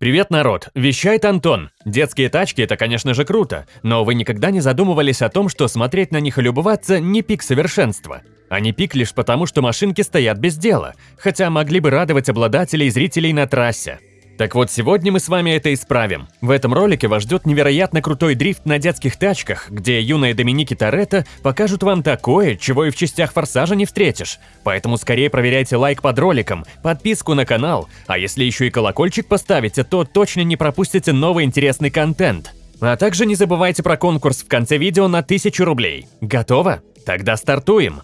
Привет, народ! Вещает Антон. Детские тачки – это, конечно же, круто, но вы никогда не задумывались о том, что смотреть на них и любоваться – не пик совершенства. Они пик лишь потому, что машинки стоят без дела, хотя могли бы радовать обладателей и зрителей на трассе. Так вот, сегодня мы с вами это исправим. В этом ролике вас ждет невероятно крутой дрифт на детских тачках, где юные Доминики Торетто покажут вам такое, чего и в частях Форсажа не встретишь. Поэтому скорее проверяйте лайк под роликом, подписку на канал, а если еще и колокольчик поставите, то точно не пропустите новый интересный контент. А также не забывайте про конкурс в конце видео на 1000 рублей. Готово? Тогда стартуем!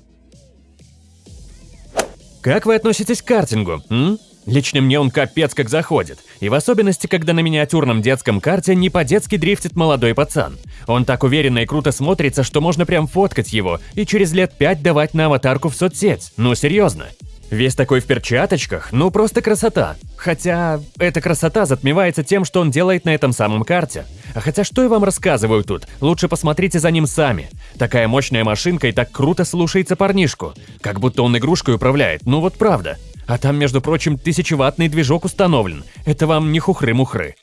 Как вы относитесь к картингу? М? Лично мне он капец как заходит. И в особенности, когда на миниатюрном детском карте не по-детски дрифтит молодой пацан. Он так уверенно и круто смотрится, что можно прям фоткать его и через лет пять давать на аватарку в соцсеть. Ну серьезно. Весь такой в перчаточках, ну просто красота. Хотя, эта красота затмевается тем, что он делает на этом самом карте. А хотя что я вам рассказываю тут, лучше посмотрите за ним сами. Такая мощная машинка и так круто слушается парнишку. Как будто он игрушкой управляет, ну вот правда. А там, между прочим, тысячеваттный движок установлен. Это вам не хухры-мухры.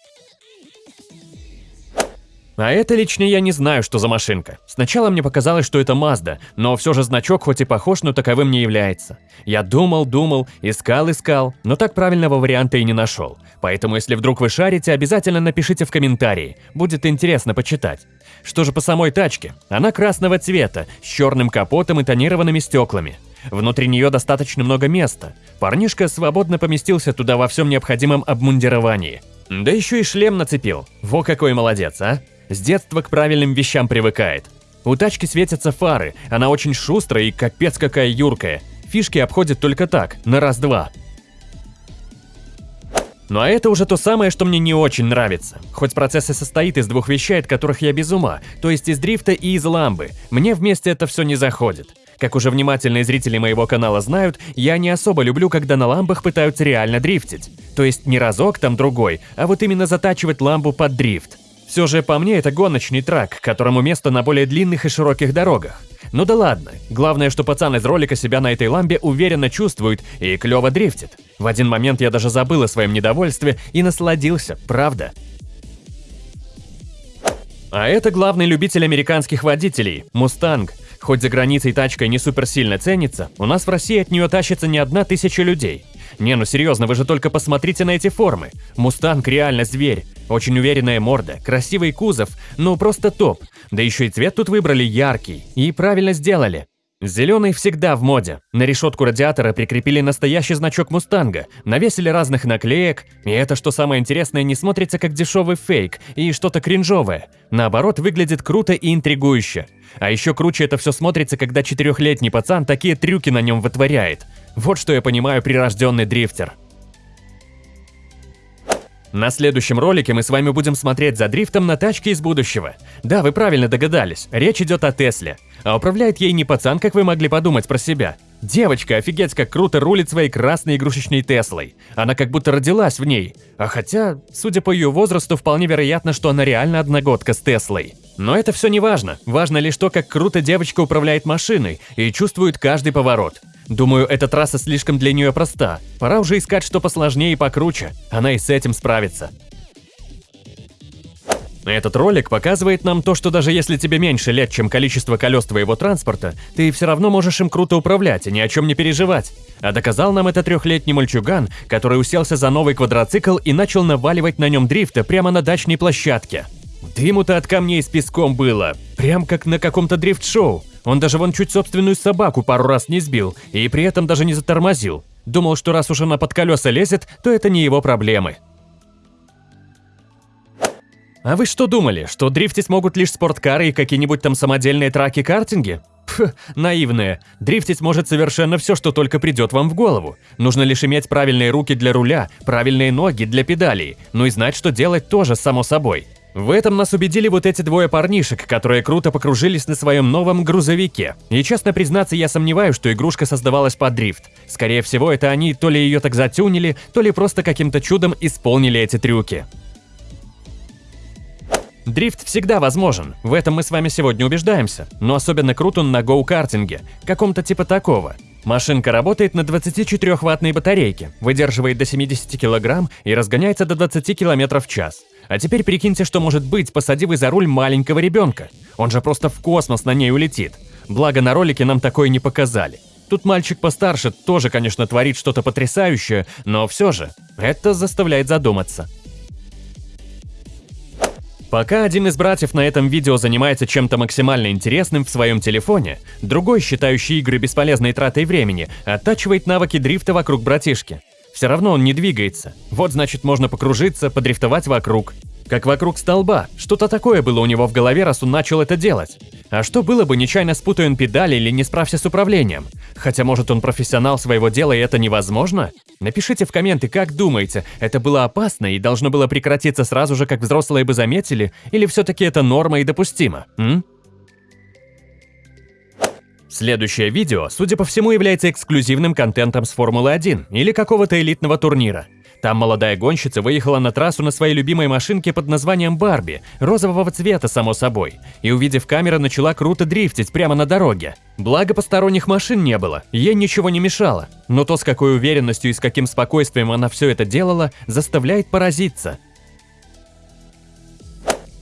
А это лично я не знаю, что за машинка. Сначала мне показалось, что это Mazda, но все же значок хоть и похож, но таковым не является. Я думал, думал, искал, искал, но так правильного варианта и не нашел. Поэтому если вдруг вы шарите, обязательно напишите в комментарии, будет интересно почитать. Что же по самой тачке? Она красного цвета, с черным капотом и тонированными стеклами. Внутри нее достаточно много места. Парнишка свободно поместился туда во всем необходимом обмундировании. Да еще и шлем нацепил. Во какой молодец, а! С детства к правильным вещам привыкает. У тачки светятся фары, она очень шустрая и капец какая юркая. Фишки обходит только так, на раз-два. Ну а это уже то самое, что мне не очень нравится. Хоть процесс и состоит из двух вещей, от которых я без ума, то есть из дрифта и из ламбы, мне вместе это все не заходит. Как уже внимательные зрители моего канала знают, я не особо люблю, когда на ламбах пытаются реально дрифтить. То есть не разок там другой, а вот именно затачивать ламбу под дрифт. Все же по мне это гоночный трак, которому место на более длинных и широких дорогах. Ну да ладно, главное, что пацан из ролика себя на этой ламбе уверенно чувствует и клево дрифтит. В один момент я даже забыл о своем недовольстве и насладился, правда. А это главный любитель американских водителей – Мустанг. Хоть за границей тачка не супер сильно ценится, у нас в России от нее тащится не одна тысяча людей. Не, ну серьезно, вы же только посмотрите на эти формы. Мустанг реально зверь. Очень уверенная морда, красивый кузов, ну просто топ. Да еще и цвет тут выбрали яркий. И правильно сделали. Зеленый всегда в моде. На решетку радиатора прикрепили настоящий значок Мустанга, навесили разных наклеек, и это, что самое интересное, не смотрится как дешевый фейк и что-то кринжовое. Наоборот, выглядит круто и интригующе. А еще круче это все смотрится, когда четырехлетний пацан такие трюки на нем вытворяет. Вот что я понимаю прирожденный дрифтер. На следующем ролике мы с вами будем смотреть за дрифтом на тачке из будущего. Да, вы правильно догадались, речь идет о Тесле. А управляет ей не пацан, как вы могли подумать про себя. Девочка офигеть как круто рулит своей красной игрушечной Теслой. Она как будто родилась в ней. А хотя, судя по ее возрасту, вполне вероятно, что она реально одногодка с Теслой. Но это все не важно. Важно лишь то, как круто девочка управляет машиной и чувствует каждый поворот. Думаю, эта трасса слишком для нее проста. Пора уже искать что посложнее и покруче. Она и с этим справится. Этот ролик показывает нам то, что даже если тебе меньше лет, чем количество колес твоего транспорта, ты все равно можешь им круто управлять и ни о чем не переживать. А доказал нам это трехлетний мальчуган, который уселся за новый квадроцикл и начал наваливать на нем дрифта прямо на дачной площадке. Дыму-то от камней с песком было, прям как на каком-то дрифт-шоу. Он даже вон чуть собственную собаку пару раз не сбил и при этом даже не затормозил. Думал, что раз уж она под колеса лезет, то это не его проблемы. А вы что думали, что дрифтить могут лишь спорткары и какие-нибудь там самодельные траки-картинги? Пф, наивные. Дрифтить может совершенно все, что только придет вам в голову. Нужно лишь иметь правильные руки для руля, правильные ноги для педалей, ну и знать, что делать тоже, само собой. В этом нас убедили вот эти двое парнишек, которые круто покружились на своем новом грузовике. И честно признаться, я сомневаюсь, что игрушка создавалась под дрифт. Скорее всего, это они то ли ее так затюнили, то ли просто каким-то чудом исполнили эти трюки. Дрифт всегда возможен, в этом мы с вами сегодня убеждаемся, но особенно крут он на гоу-картинге, каком-то типа такого. Машинка работает на 24-ваттной батарейке, выдерживает до 70 кг и разгоняется до 20 км в час. А теперь прикиньте, что может быть, посади вы за руль маленького ребенка. Он же просто в космос на ней улетит. Благо на ролике нам такое не показали. Тут мальчик постарше тоже, конечно, творит что-то потрясающее, но все же, это заставляет задуматься. Пока один из братьев на этом видео занимается чем-то максимально интересным в своем телефоне, другой, считающий игры бесполезной тратой времени, оттачивает навыки дрифта вокруг братишки. Все равно он не двигается. Вот значит можно покружиться, подрифтовать вокруг. Как вокруг столба. Что-то такое было у него в голове, раз он начал это делать. А что было бы, нечаянно спутая он педали или не справься с управлением? Хотя, может, он профессионал своего дела и это невозможно? Напишите в комменты, как думаете, это было опасно и должно было прекратиться сразу же, как взрослые бы заметили, или все-таки это норма и допустимо, м? Следующее видео, судя по всему, является эксклюзивным контентом с Формулы-1 или какого-то элитного турнира. Там молодая гонщица выехала на трассу на своей любимой машинке под названием Барби, розового цвета, само собой, и, увидев камеру, начала круто дрифтить прямо на дороге. Благо посторонних машин не было, ей ничего не мешало, но то, с какой уверенностью и с каким спокойствием она все это делала, заставляет поразиться.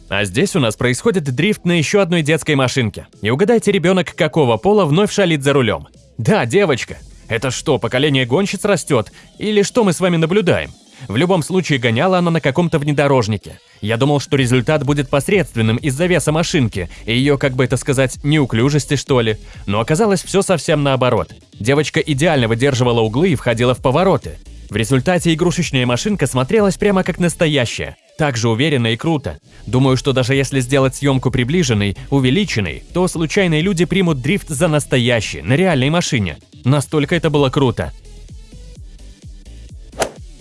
А здесь у нас происходит дрифт на еще одной детской машинке. И угадайте, ребенок какого пола вновь шалит за рулем. Да, девочка. Это что, поколение гонщиц растет? Или что мы с вами наблюдаем? В любом случае, гоняла она на каком-то внедорожнике. Я думал, что результат будет посредственным из-за веса машинки и ее, как бы это сказать, неуклюжести, что ли. Но оказалось все совсем наоборот. Девочка идеально выдерживала углы и входила в повороты. В результате игрушечная машинка смотрелась прямо как настоящая. Так же уверенно и круто. Думаю, что даже если сделать съемку приближенной, увеличенной, то случайные люди примут дрифт за настоящий, на реальной машине. Настолько это было круто.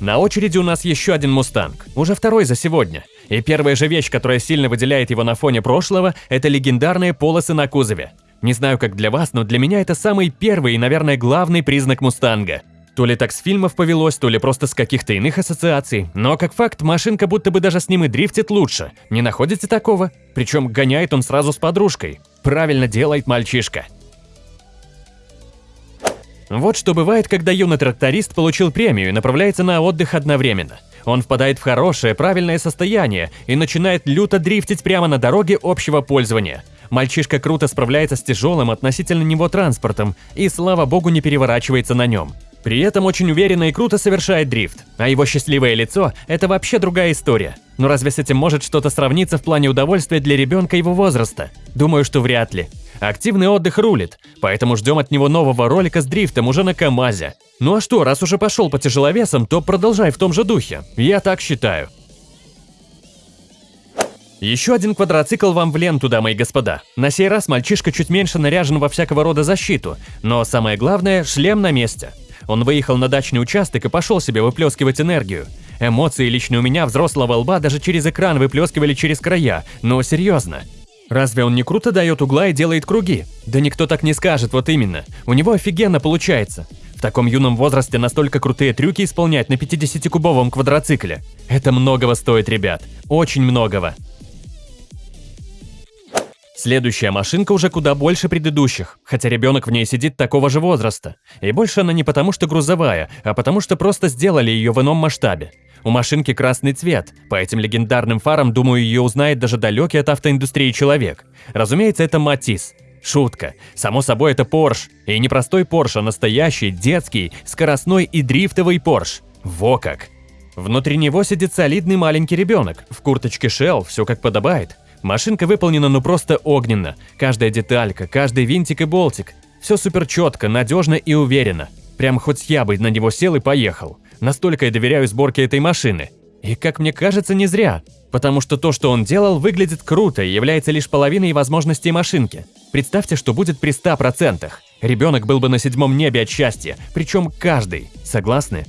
На очереди у нас еще один Мустанг, уже второй за сегодня. И первая же вещь, которая сильно выделяет его на фоне прошлого, это легендарные полосы на кузове. Не знаю, как для вас, но для меня это самый первый и, наверное, главный признак Мустанга. То ли так с фильмов повелось, то ли просто с каких-то иных ассоциаций. Но как факт, машинка будто бы даже с ним и дрифтит лучше. Не находите такого? Причем гоняет он сразу с подружкой. Правильно делает мальчишка. Вот что бывает, когда юный тракторист получил премию и направляется на отдых одновременно. Он впадает в хорошее, правильное состояние и начинает люто дрифтить прямо на дороге общего пользования. Мальчишка круто справляется с тяжелым относительно него транспортом и, слава богу, не переворачивается на нем. При этом очень уверенно и круто совершает дрифт, а его счастливое лицо – это вообще другая история. Но разве с этим может что-то сравниться в плане удовольствия для ребенка его возраста? Думаю, что вряд ли. Активный отдых рулит, поэтому ждем от него нового ролика с дрифтом уже на КамАЗе. Ну а что, раз уже пошел по тяжеловесам, то продолжай в том же духе. Я так считаю. Еще один квадроцикл вам в ленту, дамы и господа. На сей раз мальчишка чуть меньше наряжен во всякого рода защиту, но самое главное – шлем на месте. Он выехал на дачный участок и пошел себе выплескивать энергию. Эмоции лично у меня взрослого лба даже через экран выплескивали через края, но серьезно. Разве он не круто дает угла и делает круги? Да никто так не скажет, вот именно. У него офигенно получается. В таком юном возрасте настолько крутые трюки исполнять на 50-кубовом квадроцикле. Это многого стоит, ребят. Очень многого. Следующая машинка уже куда больше предыдущих, хотя ребенок в ней сидит такого же возраста. И больше она не потому, что грузовая, а потому, что просто сделали ее в ином масштабе. У машинки красный цвет, по этим легендарным фарам, думаю, ее узнает даже далекий от автоиндустрии человек. Разумеется, это Матис. Шутка. Само собой, это Порш. И не простой Порш, а настоящий, детский, скоростной и дрифтовый Порш. Во как! Внутри него сидит солидный маленький ребенок, в курточке Shell, все как подобает. Машинка выполнена ну просто огненно. Каждая деталька, каждый винтик и болтик. Все супер четко, надежно и уверенно. Прям хоть я бы на него сел и поехал. Настолько я доверяю сборке этой машины. И, как мне кажется, не зря. Потому что то, что он делал, выглядит круто и является лишь половиной возможностей машинки. Представьте, что будет при 100%. Ребенок был бы на седьмом небе от счастья, причем каждый. Согласны?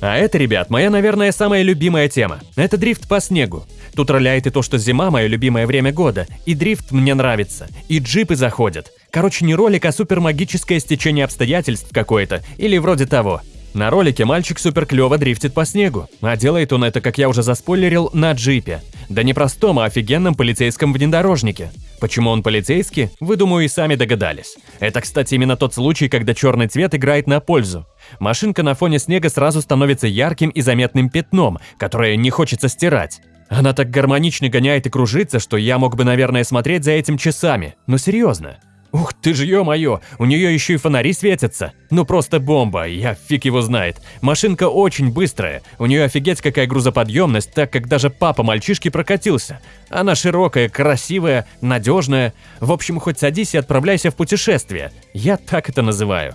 А это, ребят, моя, наверное, самая любимая тема. Это дрифт по снегу. Тут роляет и то, что зима – мое любимое время года, и дрифт мне нравится, и джипы заходят. Короче, не ролик, а супермагическое стечение обстоятельств какое-то, или вроде того. На ролике мальчик супер клево дрифтит по снегу, а делает он это, как я уже заспойлерил, на джипе. Да не простом, а офигенном полицейском внедорожнике. Почему он полицейский? Вы, думаю, и сами догадались. Это, кстати, именно тот случай, когда черный цвет играет на пользу. Машинка на фоне снега сразу становится ярким и заметным пятном, которое не хочется стирать. Она так гармонично гоняет и кружится, что я мог бы, наверное, смотреть за этим часами. Но серьезно. Ух ты ж ё-моё, у нее еще и фонари светятся. Ну просто бомба, я фиг его знает. Машинка очень быстрая, у нее офигеть какая грузоподъемность, так как даже папа мальчишки прокатился. Она широкая, красивая, надежная. В общем, хоть садись и отправляйся в путешествие. Я так это называю.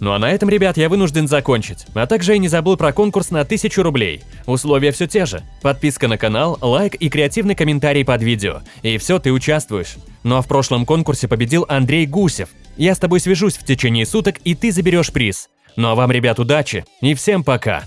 Ну а на этом, ребят, я вынужден закончить. А также я не забыл про конкурс на 1000 рублей. Условия все те же. Подписка на канал, лайк и креативный комментарий под видео. И все, ты участвуешь. Ну а в прошлом конкурсе победил Андрей Гусев. Я с тобой свяжусь в течение суток, и ты заберешь приз. Ну а вам, ребят, удачи и всем пока!